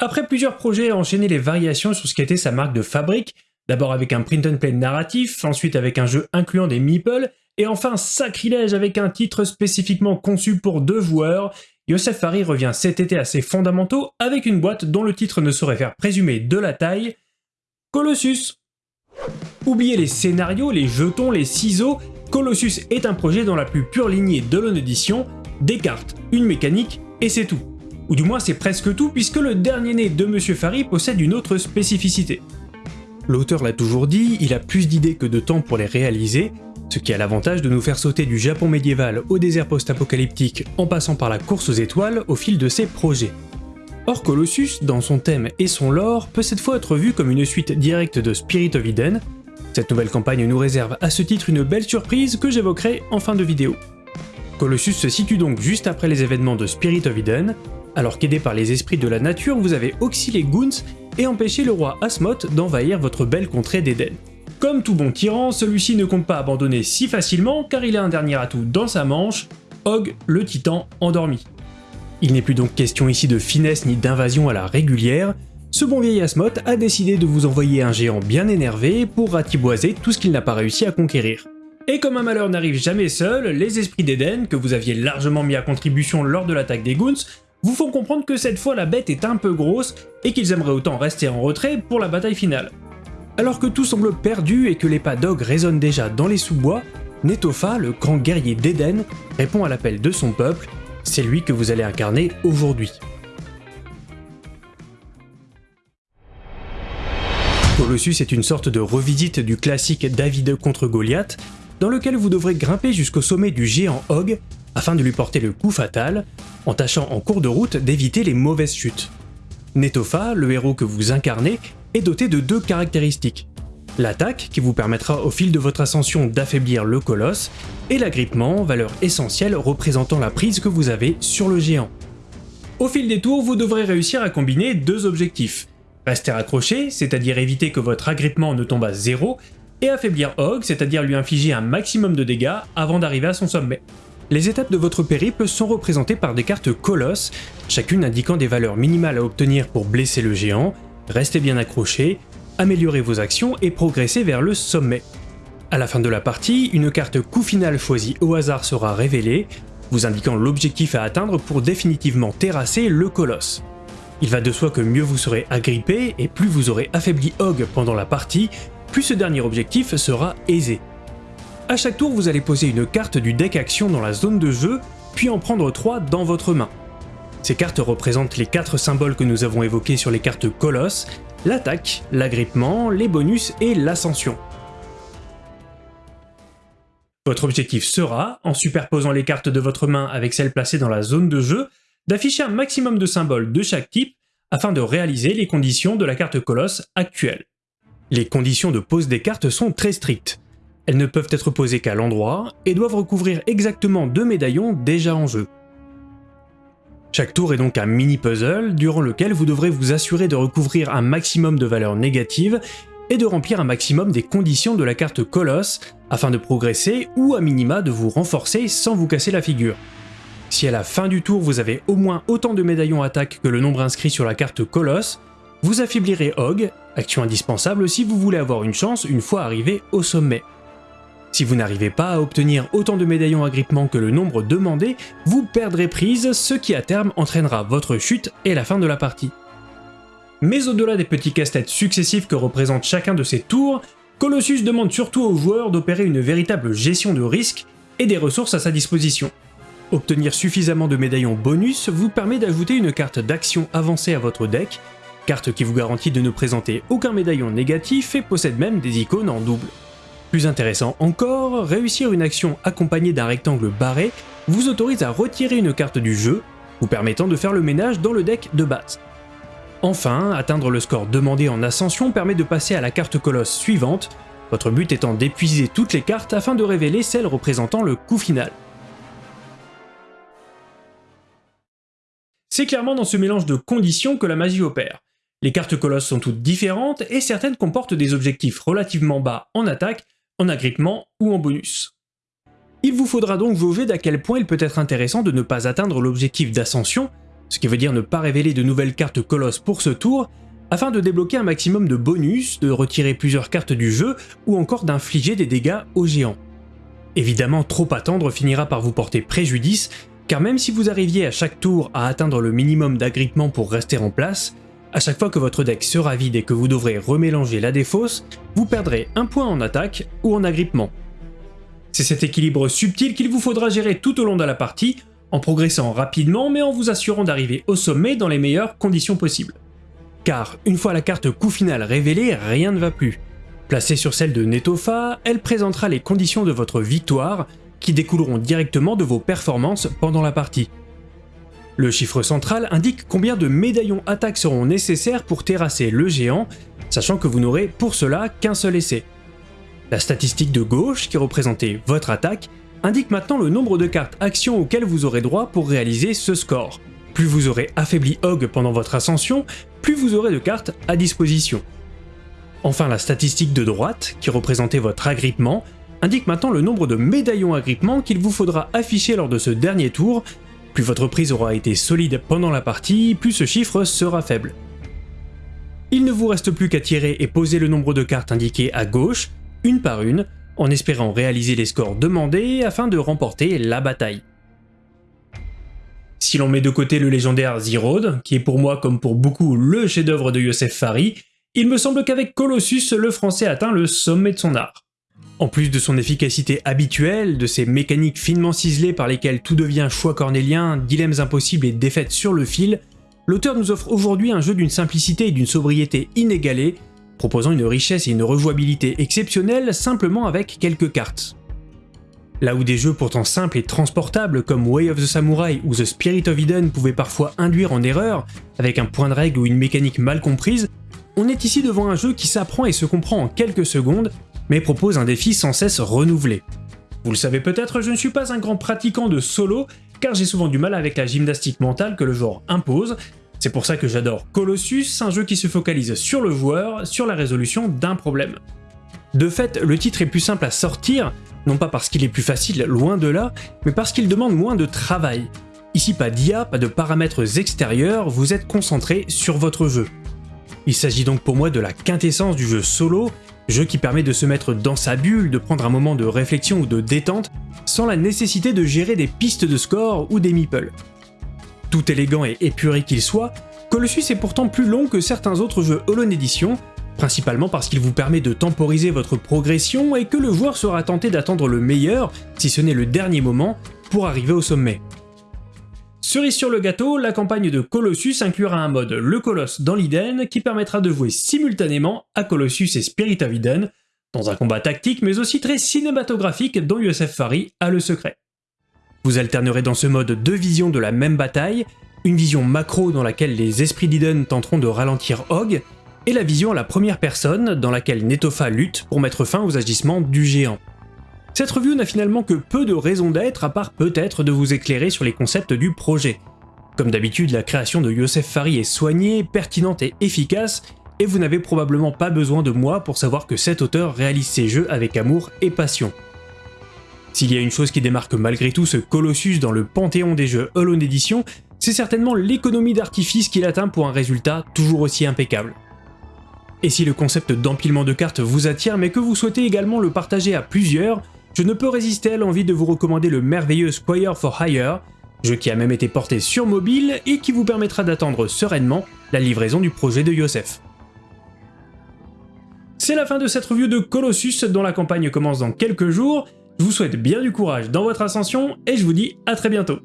Après plusieurs projets à enchaîner les variations sur ce qu'était sa marque de fabrique, d'abord avec un print and play narratif, ensuite avec un jeu incluant des meeples, et enfin sacrilège avec un titre spécifiquement conçu pour deux joueurs, Yosef Farid revient cet été à ses fondamentaux avec une boîte dont le titre ne saurait faire présumer de la taille, Colossus. Oubliez les scénarios, les jetons, les ciseaux, Colossus est un projet dans la plus pure lignée de l'on-édition, des cartes, une mécanique, et c'est tout. Ou du moins c'est presque tout puisque le dernier né de Monsieur Fari possède une autre spécificité. L'auteur l'a toujours dit, il a plus d'idées que de temps pour les réaliser, ce qui a l'avantage de nous faire sauter du Japon médiéval au désert post-apocalyptique en passant par la course aux étoiles au fil de ses projets. Or Colossus, dans son thème et son lore, peut cette fois être vu comme une suite directe de Spirit of Eden. Cette nouvelle campagne nous réserve à ce titre une belle surprise que j'évoquerai en fin de vidéo. Colossus se situe donc juste après les événements de Spirit of Eden, alors qu'aidé par les esprits de la nature, vous avez auxilié Goons et empêché le roi Asmoth d'envahir votre belle contrée d'Eden. Comme tout bon tyran, celui-ci ne compte pas abandonner si facilement car il a un dernier atout dans sa manche, Og le titan endormi. Il n'est plus donc question ici de finesse ni d'invasion à la régulière, ce bon vieil Asmoth a décidé de vous envoyer un géant bien énervé pour ratiboiser tout ce qu'il n'a pas réussi à conquérir. Et comme un malheur n'arrive jamais seul, les esprits d'Eden, que vous aviez largement mis à contribution lors de l'attaque des Goons, vous font comprendre que cette fois la bête est un peu grosse et qu'ils aimeraient autant rester en retrait pour la bataille finale. Alors que tout semble perdu et que les pas d'Og résonnent déjà dans les sous-bois, Netofa, le grand guerrier d'Eden, répond à l'appel de son peuple, c'est lui que vous allez incarner aujourd'hui. Colossus est une sorte de revisite du classique David contre Goliath, dans lequel vous devrez grimper jusqu'au sommet du géant Og afin de lui porter le coup fatal, en tâchant en cours de route d'éviter les mauvaises chutes. Netofa, le héros que vous incarnez, est doté de deux caractéristiques. L'attaque, qui vous permettra au fil de votre ascension d'affaiblir le colosse, et l'agrippement, valeur essentielle représentant la prise que vous avez sur le géant. Au fil des tours, vous devrez réussir à combiner deux objectifs. Rester accroché, c'est-à-dire éviter que votre agrippement ne tombe à zéro, et affaiblir Hog, c'est-à-dire lui infliger un maximum de dégâts avant d'arriver à son sommet. Les étapes de votre périple sont représentées par des cartes colosses, chacune indiquant des valeurs minimales à obtenir pour blesser le géant, restez bien accroché, améliorez vos actions et progressez vers le sommet. À la fin de la partie, une carte coup final choisie au hasard sera révélée, vous indiquant l'objectif à atteindre pour définitivement terrasser le colosse. Il va de soi que mieux vous serez agrippé et plus vous aurez affaibli Hog pendant la partie, plus ce dernier objectif sera aisé. A chaque tour, vous allez poser une carte du deck action dans la zone de jeu, puis en prendre 3 dans votre main. Ces cartes représentent les 4 symboles que nous avons évoqués sur les cartes Colosse, l'attaque, l'agrippement, les bonus et l'ascension. Votre objectif sera, en superposant les cartes de votre main avec celles placées dans la zone de jeu, d'afficher un maximum de symboles de chaque type afin de réaliser les conditions de la carte Colosse actuelle. Les conditions de pose des cartes sont très strictes. Elles ne peuvent être posées qu'à l'endroit et doivent recouvrir exactement deux médaillons déjà en jeu. Chaque tour est donc un mini-puzzle durant lequel vous devrez vous assurer de recouvrir un maximum de valeurs négatives et de remplir un maximum des conditions de la carte Colosse afin de progresser ou à minima de vous renforcer sans vous casser la figure. Si à la fin du tour vous avez au moins autant de médaillons attaque que le nombre inscrit sur la carte Colosse, vous affaiblirez Hog, action indispensable si vous voulez avoir une chance une fois arrivé au sommet. Si vous n'arrivez pas à obtenir autant de médaillons agrippement que le nombre demandé, vous perdrez prise, ce qui à terme entraînera votre chute et la fin de la partie. Mais au-delà des petits casse-têtes successifs que représente chacun de ces tours, Colossus demande surtout aux joueurs d'opérer une véritable gestion de risque et des ressources à sa disposition. Obtenir suffisamment de médaillons bonus vous permet d'ajouter une carte d'action avancée à votre deck carte qui vous garantit de ne présenter aucun médaillon négatif et possède même des icônes en double. Plus intéressant encore, réussir une action accompagnée d'un rectangle barré vous autorise à retirer une carte du jeu, vous permettant de faire le ménage dans le deck de base. Enfin, atteindre le score demandé en ascension permet de passer à la carte colosse suivante, votre but étant d'épuiser toutes les cartes afin de révéler celle représentant le coup final. C'est clairement dans ce mélange de conditions que la magie opère. Les cartes colosses sont toutes différentes et certaines comportent des objectifs relativement bas en attaque, en agrippement ou en bonus. Il vous faudra donc jauger d'à quel point il peut être intéressant de ne pas atteindre l'objectif d'ascension, ce qui veut dire ne pas révéler de nouvelles cartes Colosse pour ce tour, afin de débloquer un maximum de bonus, de retirer plusieurs cartes du jeu ou encore d'infliger des dégâts aux géants. Évidemment, trop attendre finira par vous porter préjudice, car même si vous arriviez à chaque tour à atteindre le minimum d'agrippement pour rester en place, à chaque fois que votre deck sera vide et que vous devrez remélanger la défausse, vous perdrez un point en attaque ou en agrippement. C'est cet équilibre subtil qu'il vous faudra gérer tout au long de la partie, en progressant rapidement mais en vous assurant d'arriver au sommet dans les meilleures conditions possibles. Car une fois la carte coup final révélée, rien ne va plus. Placée sur celle de Netofa, elle présentera les conditions de votre victoire, qui découleront directement de vos performances pendant la partie. Le chiffre central indique combien de médaillons attaque seront nécessaires pour terrasser le géant, sachant que vous n'aurez pour cela qu'un seul essai. La statistique de gauche, qui représentait votre attaque, indique maintenant le nombre de cartes actions auxquelles vous aurez droit pour réaliser ce score. Plus vous aurez affaibli Hog pendant votre ascension, plus vous aurez de cartes à disposition. Enfin la statistique de droite, qui représentait votre agrippement, indique maintenant le nombre de médaillons agrippement qu'il vous faudra afficher lors de ce dernier tour plus votre prise aura été solide pendant la partie, plus ce chiffre sera faible. Il ne vous reste plus qu'à tirer et poser le nombre de cartes indiquées à gauche, une par une, en espérant réaliser les scores demandés afin de remporter la bataille. Si l'on met de côté le légendaire Zerod, qui est pour moi comme pour beaucoup le chef-d'œuvre de Yosef Fari, il me semble qu'avec Colossus, le français atteint le sommet de son art. En plus de son efficacité habituelle, de ses mécaniques finement ciselées par lesquelles tout devient choix cornélien, dilemmes impossibles et défaites sur le fil, l'auteur nous offre aujourd'hui un jeu d'une simplicité et d'une sobriété inégalées, proposant une richesse et une rejouabilité exceptionnelles simplement avec quelques cartes. Là où des jeux pourtant simples et transportables comme Way of the Samurai ou The Spirit of Eden pouvaient parfois induire en erreur, avec un point de règle ou une mécanique mal comprise, on est ici devant un jeu qui s'apprend et se comprend en quelques secondes mais propose un défi sans cesse renouvelé. Vous le savez peut-être, je ne suis pas un grand pratiquant de solo, car j'ai souvent du mal avec la gymnastique mentale que le genre impose, c'est pour ça que j'adore Colossus, un jeu qui se focalise sur le joueur, sur la résolution d'un problème. De fait, le titre est plus simple à sortir, non pas parce qu'il est plus facile, loin de là, mais parce qu'il demande moins de travail. Ici pas d'IA, pas de paramètres extérieurs, vous êtes concentré sur votre jeu. Il s'agit donc pour moi de la quintessence du jeu solo, Jeu qui permet de se mettre dans sa bulle, de prendre un moment de réflexion ou de détente, sans la nécessité de gérer des pistes de score ou des meeples. Tout élégant et épuré qu'il soit, Colossus est pourtant plus long que certains autres jeux Holon Edition, principalement parce qu'il vous permet de temporiser votre progression et que le joueur sera tenté d'attendre le meilleur, si ce n'est le dernier moment, pour arriver au sommet. Cerise sur le gâteau, la campagne de Colossus inclura un mode Le Colosse dans l'Iden qui permettra de jouer simultanément à Colossus et Spirit of Eden, dans un combat tactique mais aussi très cinématographique dont Yosef Fari a le secret. Vous alternerez dans ce mode deux visions de la même bataille, une vision macro dans laquelle les esprits d'Iden tenteront de ralentir Hog, et la vision à la première personne dans laquelle Netofa lutte pour mettre fin aux agissements du géant. Cette review n'a finalement que peu de raisons d'être, à part peut-être de vous éclairer sur les concepts du projet. Comme d'habitude, la création de Yosef Fari est soignée, pertinente et efficace, et vous n'avez probablement pas besoin de moi pour savoir que cet auteur réalise ses jeux avec amour et passion. S'il y a une chose qui démarque malgré tout ce Colossus dans le panthéon des jeux Alone Edition, c'est certainement l'économie d'artifice qu'il atteint pour un résultat toujours aussi impeccable. Et si le concept d'empilement de cartes vous attire mais que vous souhaitez également le partager à plusieurs, je ne peux résister à l'envie de vous recommander le merveilleux Squire for Hire, jeu qui a même été porté sur mobile et qui vous permettra d'attendre sereinement la livraison du projet de Yosef. C'est la fin de cette review de Colossus dont la campagne commence dans quelques jours, je vous souhaite bien du courage dans votre ascension et je vous dis à très bientôt